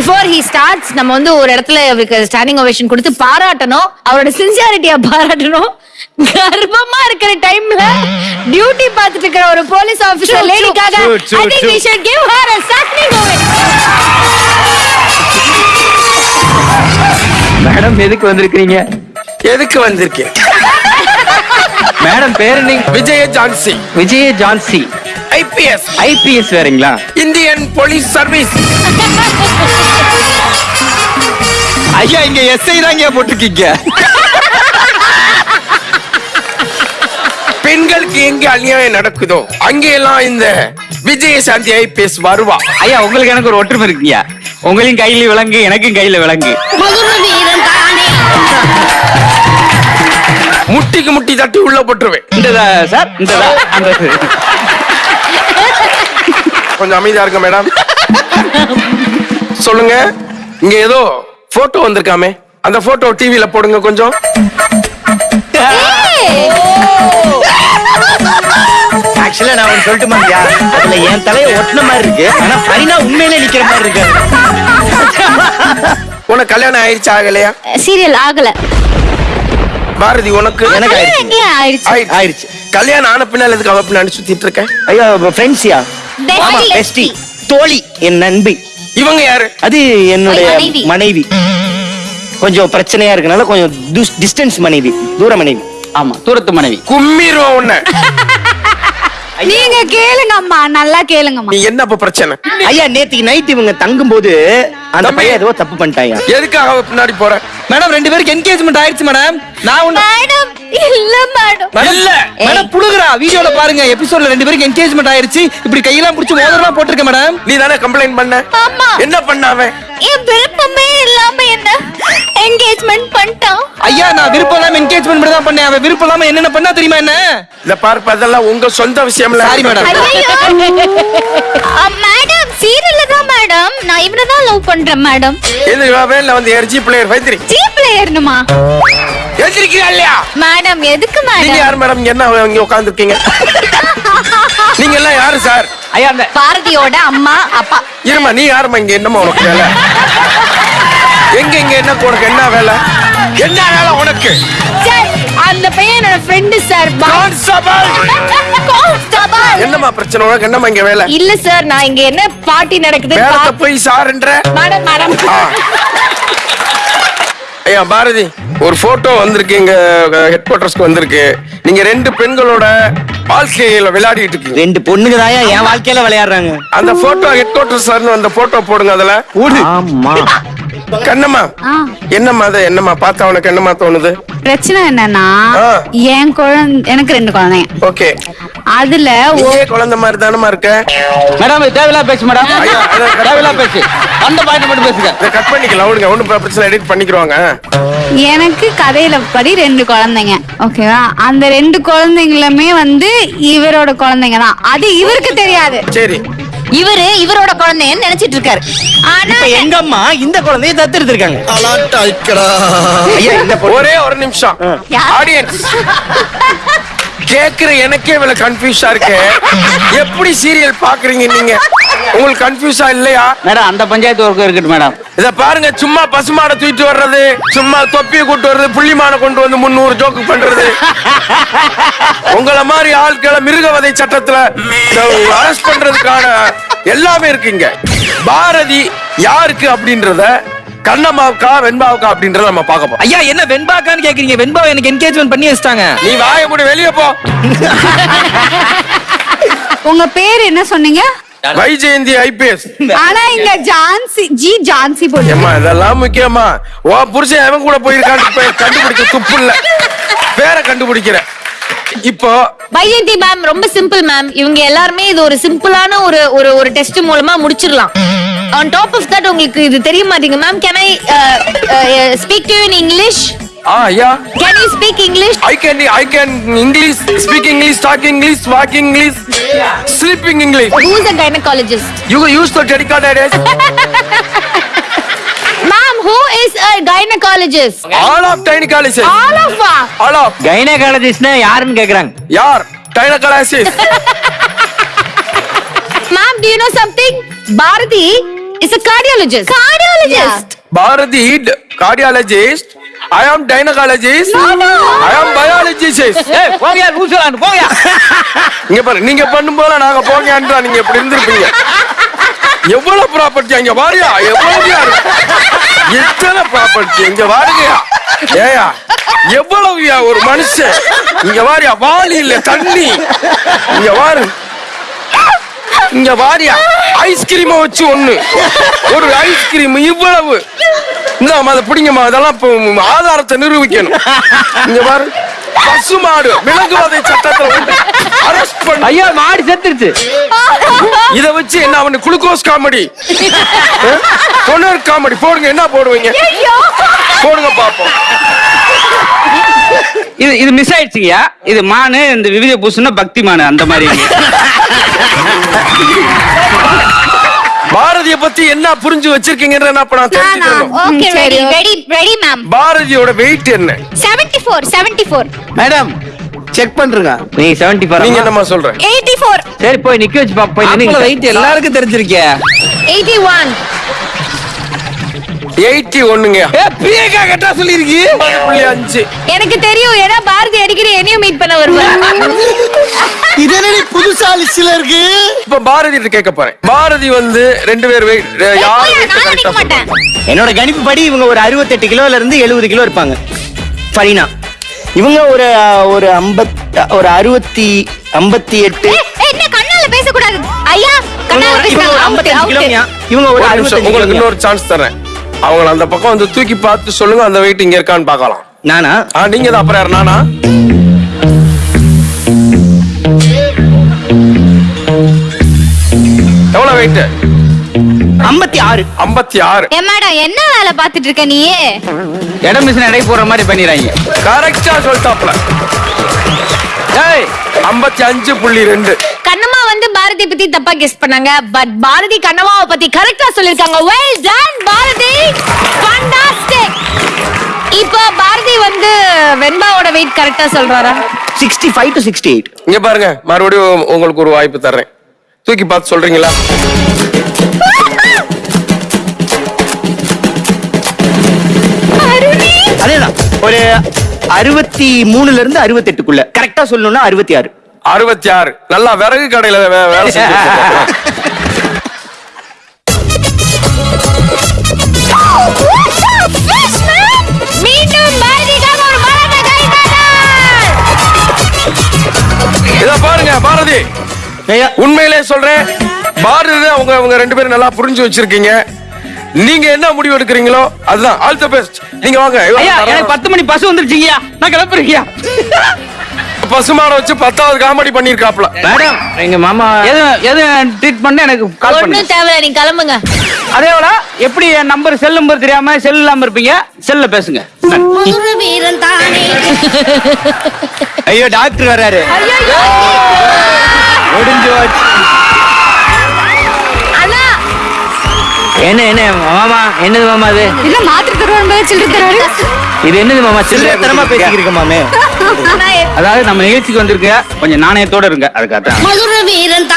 Before he starts நம்ம வந்து ஒரு இடத்துல அவருக்கு ஸ்டாண்டிங் ஓவேஷன் கொடுத்து பாராட்டணும். அவரோட சின்சியாரிட்டியா பாராட்டணும். கர்ப்பமா இருக்கிற டைம்ல டியூட்டி பார்த்துட்டு இருக்கிற ஒரு police officer லேடிக்காக I think we. Should give her madam எதுக்கு வந்திருக்கீங்க எதுக்கு வந்திருக்கேன் மேடம் பேரு நீங்க Vijaya Jhansi Vijaya Jhansi IPS IPS வேறீங்களா? Indian police service. ஐயா இங்க எஸ்ஐ தாங்க போட்டிருக்கீங்க. பெண்களுக்கு எங்க அநியாயம் நடக்குதோ அங்கெல்லாம் இந்த விஜயசாந்தி ஐபிஎஸ் வருவா. ஐயா உங்களுக்கு எனக்கு ஒரு ஒற்றுமை இருக்குங்கய்யா. உங்களையும் கையில விலங்கு எனக்கும் கையில விலங்கு முட்டிக்கு முட்டி தட்டி உள்ள போட்டுருவேன். இந்ததா சார்? அந்த கொஞ்சம் அமைதியா இருங்க மேடம் சொல்லுங்க. இங்க ஏதோ போட்டோ வந்திருக்காமே. அந்த போட்டோ டிவில போடுங்க கொஞ்சம். ஆக்சுவலா நான் ஒன்னு சொல்லட்டுமா ஐயா? அதுல என் தலைய ஒட்டின மாதிரி இருக்கு. ஆனா பரினா உண்மையிலே நிக்கிற மாதிரி இருக்கு. உனக்கு கல்யாணம் ஆயிடுச்சு ஆகலையா? சீரியல் ஆகல. பாரதி உனக்கு? எனக்கு ஆயிடுச்சு ஆயிடுச்சு கல்யாணம் ஆன பின்னால் எதுக்கு அவ பின்னாடி சுத்திட்டு இருக்க? ஐயா ஃப்ரெண்ட்ஸ்யா பெஸ்டி தோழி என் நண்பி. இவங்க யாரு? அது என்னுடைய மனைவி. மனைவி. கொஞ்சம் பிரச்சனையா இருக்கனால கொஞ்சம் டிஸ்டன்ஸ் மனைவி தூர மனைவி. ஆமா தூரத்து மனைவி. கும்மிருவோம் உன்னை. நீங்க கேளுங்க அம்மா நல்லா கேளுங்கம்மா. நீ என்ன அப்ப பிரச்சனை? ஐயா நேத்திக்கு நைட் இவங்க தங்கும் போது அந்த. பையன் ஏதோ தப்பு பண்ணிட்டாயா? எதுக்காக அவ பின்னாடி போற? மேடம் ரெண்டு பேருக்கு என்கேஜ்மெண்ட் ஆயிடுச்சு மேடம் நான் ஒண்ணு மேடம் இல்ல மேடம் இல்ல. மேடம் புடுகுறா வீடியோல பாருங்க எபிசோட்ல ரெண்டு பேருக்கு என்கேஜ்மெண்ட் ஆயிருச்சு இப்படி கையெல்லாம் புடிச்சு மோதிரமா போட்டிருக்கேன் மேடம் நீ தானே கம்ப்ளைண்ட் பண்ண. என்ன பண்ண அவன்? என் விருப்பமே இல்லாம என்ன? என்கேஜ்மெண்ட் பண்ணிட்டான் ஐயா நான் விருப்பம் இல்லாம என்கேஜ்மெண்ட் மட்டும் தான் பண்ணேன். அவன் விருப்பம் இல்லாம என்னென்ன பண்ணா தெரியுமா என்ன? இந்த பார்ப்ப அதெல்லாம் உங்க சொந்த விஷயம்ல. Sorry, madam. மேடம் சீரியல்ல தான் மேடம் நான் இவனை தான் லவ் பண்றேன் மேடம் எது வேல வந்து எர்ஜி பிளேயர் வைத்திரி. ஜீப்ல ஏறணுமா எதிரிக்கிறா இல்லையா? மேடம் எதுக்கு நீங்க மேடம் யார் மேடம் என்ன இங்க உட்கார்ந்துருக்கீங்க? நீங்க எல்லாம் யாரு சார் ஐயா அந்த பாரதியோட அம்மா அப்பா. இருமா நீ யாருமா இங்க என்னமா உனக்கு வேலை? எங்க இங்க என்ன உனக்கு என்ன வேலை? என்ன வேலை உனக்கு? சார் அந்த பையன் என்னோட ஃப்ரெண்டு சார் கான்ஸ்டபிள்! கான்ஸ்டபிள். என்னம்மா பிரச்சனை? உனக்கு என்னம்மா இங்க வேலை? இல்ல சார் நான் இங்க என்ன பார்ட்டி நடக்குது வேலத்தை போய் சாருன்ற? Madam madam. ஐயா பாரதி ஒரு போட்டோ வந்திருக்கு எங்க ஹெட் குவார்டர்ஸ்க்கு வந்திருக்கு. நீங்க ரெண்டு பெண்களோட வாழ்க்கையில விளையாடிட்டு இருக்கீங்க. ரெண்டு பொண்ணுங்க தாயா என் வாழ்க்கையில விளையாடுறாங்க. அந்த போட்டோ ஹெட் குவார்டர்ஸ் அந்த போட்டோ போடுங்க அதுல. ஆமா. கண்ணம்மா. என்னம்மா அது? என்னம்மா? பார்த்தா உனக்கு என்னம்மா தோணுது? பிரச்சனை என்னன்னா. என் குழந்தை எனக்கு ரெண்டு குழந்தைங்க. ஓகே. அதுல நீயே குழந்தை மாதிரி தானம்மா இருக்க? மேடம் தேவையில்லா பேசு மேடம். தேவையில்லா பேசு. அந்த பாயிண்ட் மட்டும் பேசுங்க. இதை கட் பண்ணிக்கலாம். விடுங்க. ஒண்ணும் பிரச்சனை எடிட் பண்ணிக்கிறவாங்க எனக்கு கதையில படி ரெண்டு குழந்தைங்க. ஓகேவா? அந்த ரெண்டு குழந்தைங்களுமே வந்து இவரோட குழந்தைங்க தான். அது இவருக்கு தெரியாது. சரி. இவரு இவரோட குழந்தைன்னு நினைச்சிட்டு இருக்காரு. ஆனா இப்ப எங்க அம்மா இந்த குழந்தைய இந்த பொண்ணு. ஒரே ஒரு நிமிஷம்? ஆடியன்ஸ் கேக்குற எனக்கே இவ்வளவு கன்ஃபியூஸா இருக்கு. எப்படி சீரியல் பாக்குறீங்க நீங்க? உங்களுக்கு கன்ஃபியூஸா இல்லையா? மேடம் அந்த பஞ்சாயத்து ஒர்க்கு இருக்கட்டும் மேடம். இத பாருங்க சும்மா பசுமாடை தூக்கிட்டு வர்றது சும்மா தொப்பியை கூட்டு வர்றது புள்ளிமான கொண்டு வந்து முன்னூறு ஜோக்கு பண்றது. உங்களை மாதிரி ஆட்களை மிருகவதை சட்டத்துல அரெஸ்ட் பண்றதுக்கான எல்லாமே இருக்குங்க. பாரதி யாருக்கு அப்படின்றத கண்ணம்மாவுக்கா வெண்பாவுக்கா அப்படின்றத நம்ம பார்க்க போறோம். ஐயா என்ன வெண்பாக்கான்னு கேக்குறீங்க. வெண்பா எனக்கு என்கேஜ்மெண்ட் பண்ணி வச்சிட்டாங்க. நீ வாய மூடி வெளியே போ. உங்க பேர் என்ன சொன்னீங்க? வைஜெயந்தி ஐபிஎஸ். ஆனா இங்க ஜான்சி ஜி ஜான்சி போட்டு. ஏம்மா இதெல்லாம் முக்கியமா? ஓ புருஷன் எவன் கூட போயிருக்கான்னு கண்டுபிடிக்க துப்பு இல்ல. பேரை கண்டுபிடிக்கிற இப்போ வைஜெயந்தி மேம் ரொம்ப சிம்பிள் மேம் இவங்க எல்லாருமே இது ஒரு சிம்பிளான ஒரு ஒரு ஒரு டெஸ்ட் மூலமா முடிச்சிடலாம். ஆன் டாப் ஆஃப் தட் உங்களுக்கு இது தெரிய மாட்டீங்க ma'am can I speak to in English ah yeah. Can you speak English I can I can English, speak English, talk English, walk English, sleeping English. who's a gynecologist? You use the dedicated as ma'am who is a gynecologist? All of gynecologist. all of All of. கைனகாலஜிஸ்ட்னா யாருன்னு கேக்குறாங்க? யார்? Gynecologist. ma'am do you know something? Bharathi is a cardiologist. Cardiologist? Bharathi cardiologist I am gynaecologist I ஆம் biologist ஏய் போங்கயா லூசுலான்னு போங்கயா. இங்க பாரு நீங்க பண்ணும்போது நாங்க போங்கன்றா நீங்க எப்படி இருந்திருப்பீங்க. எவ்வளவு ப்ராப்பர்ட்டி அங்க வாரியா? எவ்வளவு எத்தனை ப்ராப்பர்ட்டி இங்க வாருங்கயா ஏயா எவ்வளவுயா ஒரு மனுஷன்? இங்க வாரியா வாலி இல்ல தண்ணி. இங்க வாரு. இங்க வாரியா ஐஸ்கிரீம வச்சு ஒண்ணு. ஒரு ஐஸ்கிரீம் இவ்வளவு. இந்த அதை பிடிங்கம்மா அதெல்லாம் ஆதாரத்தை நிரூபிக்கணும். இங்க பாரு. பசுமாடு விலங்குவதை சட்டத்துல அரெஸ்ட் பண்ண ஐயா மாடி செத்துருச்சு. இத வச்சு என்ன அவனு குளுக்கோஸ் காமெடி? பொன்னர் காமெடி. போடுங்க என்ன போடுவீங்க? போடுங்க பாப்போம் இது இது மிஸ் ஆயிடுச்சுங்கய்யா. இது மானு இந்த விவித பூசுனா பக்தி மானு அந்த மாதிரி பாரதிய பத்தி என்ன புரிஞ்சு வச்சிருக்கீங்கன்ற நான் இப்ப நான் தெரிஞ்சுக்கணும் okay ready ready ready ma'am பாரதியோட weight என்ன? 74 74 மேடம் செக் பண்றேங்க. நீங்க என்னமா சொல்ற? 84 சரி போய் நிக்க வச்சு பாப்போம். போய் மாப்பிள நின்னுங்க. வெயிட் எல்லாருக்கும் தெரிஞ்சிருக்கே. 81 எயிட்டி ஒண்ணுங்க ஏ பிஏகா கட்டா சொல்லிருக்கு. புள்ளி அஞ்சு. எனக்கு தெரியும் ஏன்னா பாரதி அடிக்கடி என்னையும் மீட் பண்ண வருவாங்க இது என்னடி புதுசா லிஸ்ட்ல இருக்கு? இப்ப பாரதி கிட்ட கேட்க போறேன். பாரதி வந்து ரெண்டு பேர்? என்னோட கணிப்பு படி இவங்க ஒரு 68 கிலோல இருந்து எழுபது கிலோ இருப்பாங்க. ஃபரீனா. இவங்க ஒரு ஒரு ஐம்பத் ஒரு அறுபத்தி ஐம்பத்தி எட்டு. ஏய், ஏய், என்ன கண்ணால பேச கூடாது ஐயா கண்ணால இவங்க ஒரு பேசுறாங்க இவங்க ஒரு உங்களுக்கு இன்னொரு சான்ஸ் தரேன். அவங்கள அந்த பக்கம் வந்து தூக்கி பார்த்து சொல்லுங்க அந்த வெயிட் இங்க இருக்கான்னு பார்க்கலாம். நானா? ஆ நீங்க தான் அப்புறம் யார் நானா? எவ்வளவு வெயிட் ஐம்பத்தி ஆறு. ஐம்பத்தி ஆறு. ஏ மேடம் என்ன வேலை பார்த்துட்டு இருக்க நீ இடம் மிஷின் போடுற மாதிரி பண்ணிடுறாங்க கரெக்டா சொல்லிட்டாப்ல ஏய் ஐம்பத்தி அஞ்சு புள்ளி ரெண்டு. பாரதி பத்தி தப்பா கெஸ் பண்ணாங்க. பட் பாரதி கண்ணம்மாவை பத்தி கரெக்டா சொல்லிருக்காங்க வெல் டன் பாரதி. ஃபண்டாஸ்டிக் இப்போ பாரதி வந்து வெண்பாவோட வெயிட் கரெக்டா சொல்றாரா? Sixty five to sixty eight இங்க பாருங்க மறுபடியும் உங்களுக்கு ஒரு வாய்ப்பு தர்றேன். தூக்கி பார்த்து சொல்றீங்களா? அதேதான். ஒரு அறுபத்தி மூணுல இருந்து அறுபத்தெட்டுக்குள்ள. கரெக்டா சொல்லணும்னா அறுபத்தி ஆறு. அறுபத்தி ஆறு. நல்லா விறகு கடையில வேலை இத பாருங்க பாரதி. உண்மையிலே சொல்றேன் பாரதி அவங்க அவங்க ரெண்டு பேரும் நல்லா புரிஞ்சு வச்சிருக்கீங்க. நீங்க என்ன முடிவு எடுக்கிறீங்களோ அதுதான். ஆல் தி பெஸ்ட் நீங்க வாங்க. பத்து மணி பஸ் வந்துருச்சுங்கய்யா. நான் கிளம்புறீங்கய்யா. பசுமாட வச்சு பத்தாவது காமெடி பண்ணிருக்காப்ல மேடம் எங்க மாமா எது எது ட்ரீட் பண்ண எனக்கு கால் ஒண்ணும் தேவையில்ல நீங்க கிளம்புங்க. அதே போல எப்படி என் நம்பர் செல் நம்பர் தெரியாம செல் இல்லாம இருப்பீங்க? செல்ல பேசுங்க. ஒரு வீரன் தானே. ஐயோ டாக்டர் வராரு என்ன என்ன மாமா என்னது மாமா அது? இல்ல மாத்திரை தருவான் சில்லறை தருவாரு இது என்னது மாமா சில்லறை? பேசிக்கிட்டு மாமே. அண்ணா அதாவது நம்ம நிகழ்ச்சிக்கு வந்திருக்க கொஞ்சம் நாணயத்தோட இருங்க அதுக்காக மதுர வீரன்